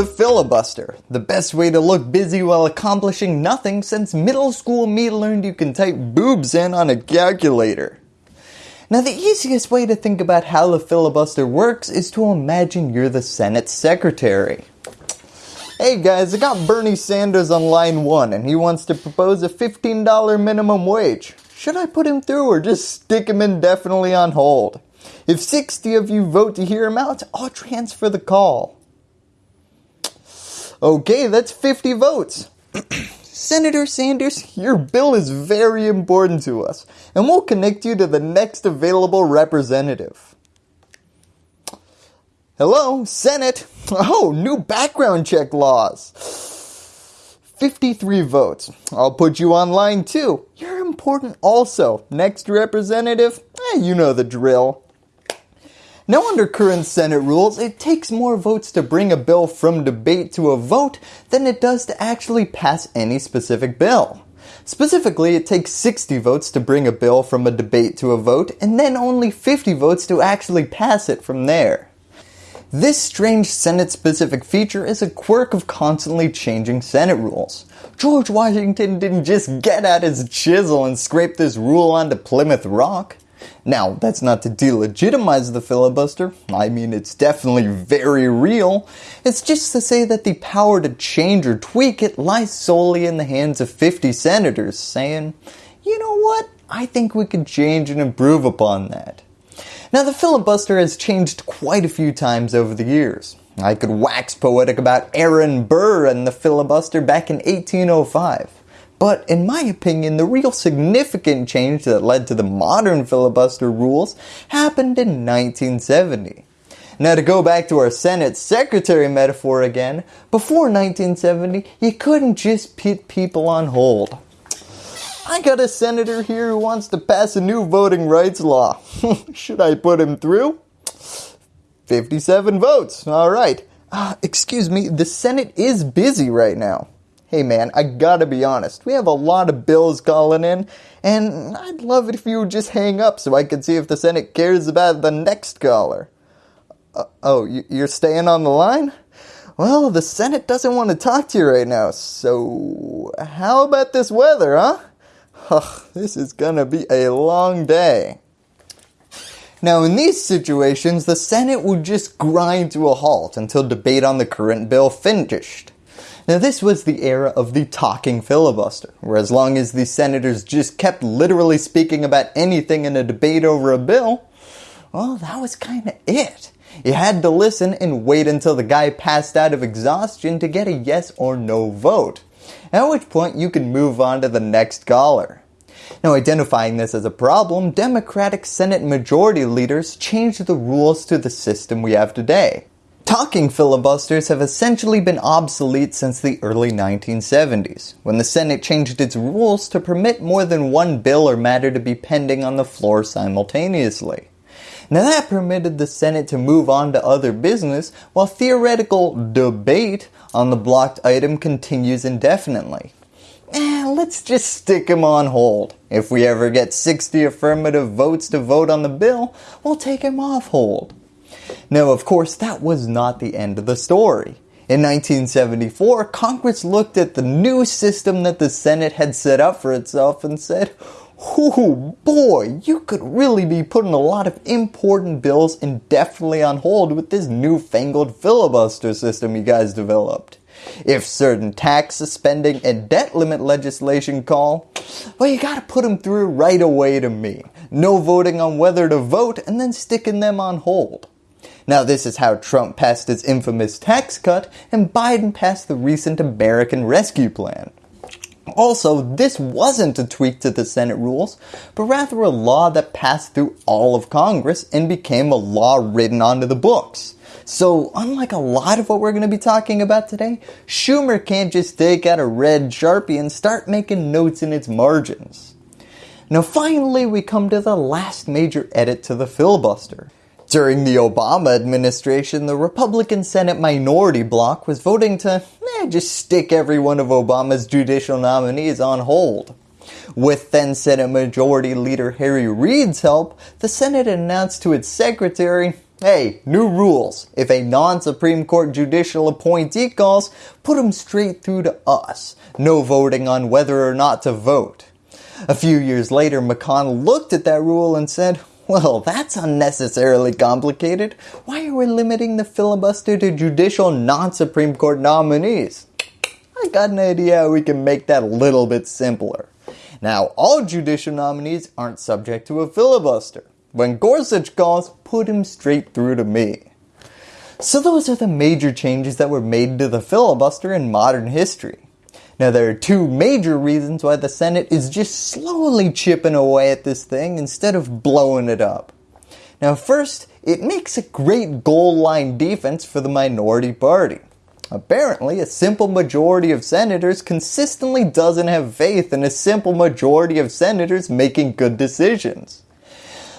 the filibuster, the best way to look busy while accomplishing nothing since middle school me learned you can type boobs in on a calculator. Now the easiest way to think about how the filibuster works is to imagine you're the Senate Secretary. Hey guys, I got Bernie Sanders on line 1 and he wants to propose a $15 minimum wage. Should I put him through or just stick him indefinitely on hold? If 60 of you vote to hear him out, I'll transfer the call. Okay, that's 50 votes. Senator Sanders, your bill is very important to us and we'll connect you to the next available representative. Hello, Senate. Oh, new background check laws. 53 votes. I'll put you on line too. You're important also. Next representative, eh, you know the drill. Now under current Senate rules, it takes more votes to bring a bill from debate to a vote than it does to actually pass any specific bill. Specifically, it takes 60 votes to bring a bill from a debate to a vote and then only 50 votes to actually pass it from there. This strange Senate specific feature is a quirk of constantly changing Senate rules. George Washington didn't just get out his chisel and scrape this rule onto Plymouth Rock. Now, that's not to delegitimize the filibuster. I mean, it's definitely very real. It's just to say that the power to change or tweak it lies solely in the hands of 50 senators saying, you know what, I think we could change and improve upon that. Now the filibuster has changed quite a few times over the years. I could wax poetic about Aaron Burr and the filibuster back in 1805. But in my opinion, the real significant change that led to the modern filibuster rules happened in 1970. Now to go back to our Senate Secretary metaphor again, before 1970, you couldn't just put people on hold. I got a senator here who wants to pass a new voting rights law. Should I put him through? 57 votes. Alright. Uh, excuse me, the Senate is busy right now hey man, I gotta be honest, we have a lot of bills calling in, and I'd love it if you would just hang up so I could see if the Senate cares about the next caller. Uh, oh, you're staying on the line? Well, the Senate doesn't want to talk to you right now, so how about this weather, huh? Ugh, this is gonna be a long day. Now in these situations, the Senate would just grind to a halt until debate on the current bill finished. Now this was the era of the talking filibuster, where as long as the senators just kept literally speaking about anything in a debate over a bill, well that was kinda it. You had to listen and wait until the guy passed out of exhaustion to get a yes or no vote. At which point you can move on to the next caller. Now identifying this as a problem, Democratic Senate Majority Leaders changed the rules to the system we have today. Talking filibusters have essentially been obsolete since the early 1970s, when the Senate changed its rules to permit more than one bill or matter to be pending on the floor simultaneously. Now that permitted the Senate to move on to other business while theoretical debate on the blocked item continues indefinitely. Eh, let's just stick him on hold. If we ever get 60 affirmative votes to vote on the bill, we'll take him off hold. Now of course that was not the end of the story. In 1974, Congress looked at the new system that the Senate had set up for itself and said, Oh boy, you could really be putting a lot of important bills indefinitely on hold with this newfangled filibuster system you guys developed. If certain tax, spending, and debt limit legislation call, well you gotta put them through right away to me. No voting on whether to vote and then sticking them on hold. Now this is how Trump passed his infamous tax cut and Biden passed the recent American Rescue Plan. Also, this wasn't a tweak to the Senate rules, but rather a law that passed through all of Congress and became a law written onto the books. So unlike a lot of what we're going to be talking about today, Schumer can't just take out a red sharpie and start making notes in its margins. Now finally we come to the last major edit to the filibuster. During the Obama administration, the Republican Senate minority bloc was voting to eh, just stick every one of Obama's judicial nominees on hold. With then Senate Majority Leader Harry Reid's help, the Senate announced to its secretary, Hey, new rules. If a non-Supreme Court judicial appointee calls, put him straight through to us. No voting on whether or not to vote. A few years later, McConnell looked at that rule and said, well, that's unnecessarily complicated. Why are we limiting the filibuster to judicial non-Supreme Court nominees? I got an idea how we can make that a little bit simpler. Now, all judicial nominees aren't subject to a filibuster. When Gorsuch calls, put him straight through to me. So those are the major changes that were made to the filibuster in modern history. Now there are two major reasons why the Senate is just slowly chipping away at this thing instead of blowing it up. Now first, it makes a great goal line defense for the minority party. Apparently, a simple majority of senators consistently doesn't have faith in a simple majority of senators making good decisions.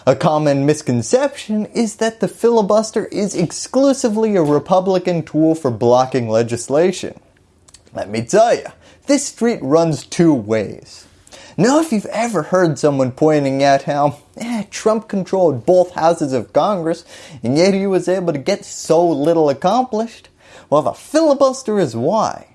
A common misconception is that the filibuster is exclusively a Republican tool for blocking legislation. Let me tell you, this street runs two ways. Now if you've ever heard someone pointing out how eh, Trump controlled both houses of Congress and yet he was able to get so little accomplished, well the filibuster is why.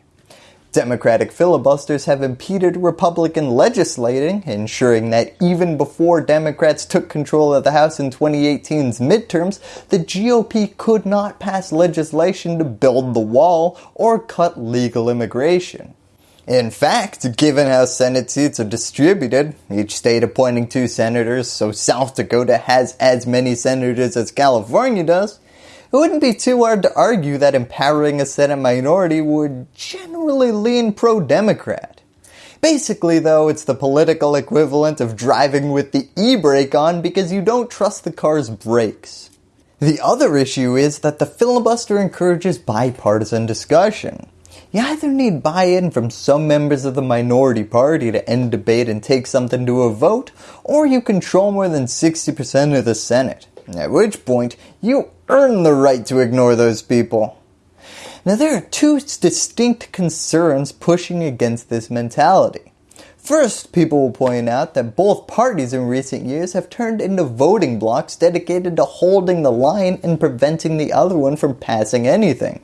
Democratic filibusters have impeded Republican legislating, ensuring that even before Democrats took control of the House in 2018's midterms, the GOP could not pass legislation to build the wall or cut legal immigration. In fact, given how Senate seats are distributed, each state appointing two senators, so South Dakota has as many senators as California does, it wouldn't be too hard to argue that empowering a Senate minority would generally lean pro-Democrat. Basically though, it's the political equivalent of driving with the e-brake on because you don't trust the car's brakes. The other issue is that the filibuster encourages bipartisan discussion. You either need buy-in from some members of the minority party to end debate and take something to a vote, or you control more than 60% of the Senate, at which point you earn the right to ignore those people. Now there are two distinct concerns pushing against this mentality. First, people will point out that both parties in recent years have turned into voting blocs dedicated to holding the line and preventing the other one from passing anything.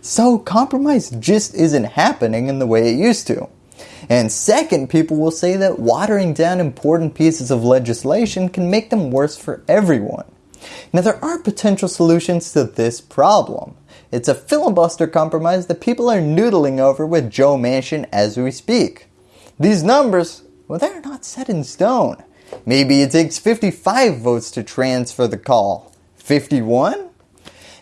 So compromise just isn't happening in the way it used to. And second, people will say that watering down important pieces of legislation can make them worse for everyone. Now there are potential solutions to this problem. It's a filibuster compromise that people are noodling over with Joe Manchin as we speak. These numbers, well they're not set in stone. Maybe it takes 55 votes to transfer the call. 51?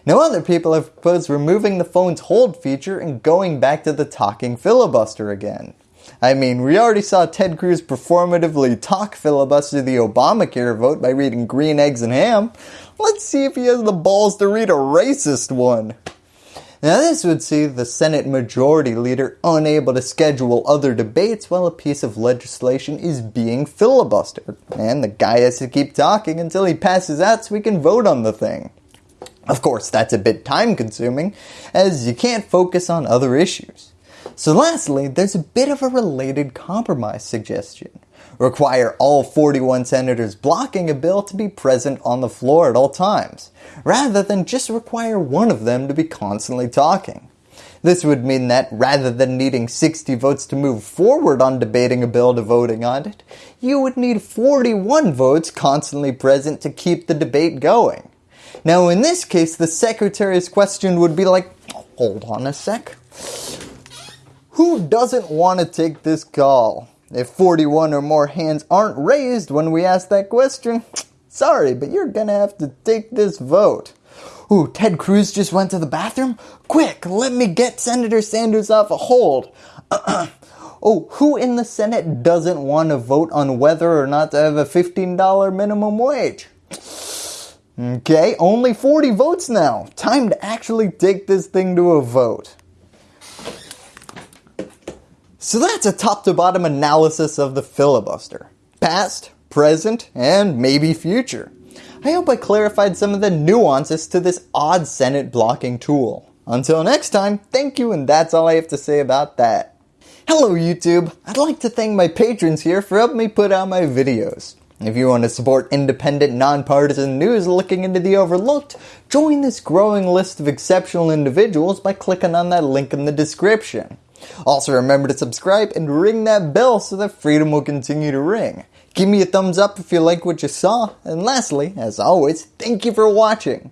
Now other people have proposed removing the phone's hold feature and going back to the talking filibuster again. I mean, we already saw Ted Cruz performatively talk filibuster the Obamacare vote by reading Green Eggs and Ham. Let's see if he has the balls to read a racist one. Now this would see the Senate Majority Leader unable to schedule other debates while a piece of legislation is being filibustered, and the guy has to keep talking until he passes out so we can vote on the thing. Of course, that's a bit time consuming, as you can't focus on other issues. So lastly, there's a bit of a related compromise suggestion. Require all 41 senators blocking a bill to be present on the floor at all times, rather than just require one of them to be constantly talking. This would mean that rather than needing 60 votes to move forward on debating a bill to voting on it, you would need 41 votes constantly present to keep the debate going. Now in this case, the secretary's question would be like, hold on a sec. Who doesn't want to take this call? If 41 or more hands aren't raised when we ask that question, sorry, but you're gonna have to take this vote. Ooh, Ted Cruz just went to the bathroom? Quick, let me get Senator Sanders off a hold. oh, who in the Senate doesn't want to vote on whether or not to have a $15 minimum wage? Okay, only 40 votes now. Time to actually take this thing to a vote. So that's a top to bottom analysis of the filibuster. Past, present, and maybe future. I hope I clarified some of the nuances to this odd Senate blocking tool. Until next time, thank you and that's all I have to say about that. Hello YouTube, I'd like to thank my patrons here for helping me put out my videos. If you want to support independent, nonpartisan news looking into the overlooked, join this growing list of exceptional individuals by clicking on that link in the description. Also remember to subscribe and ring that bell so that freedom will continue to ring. Give me a thumbs up if you like what you saw, and lastly, as always, thank you for watching.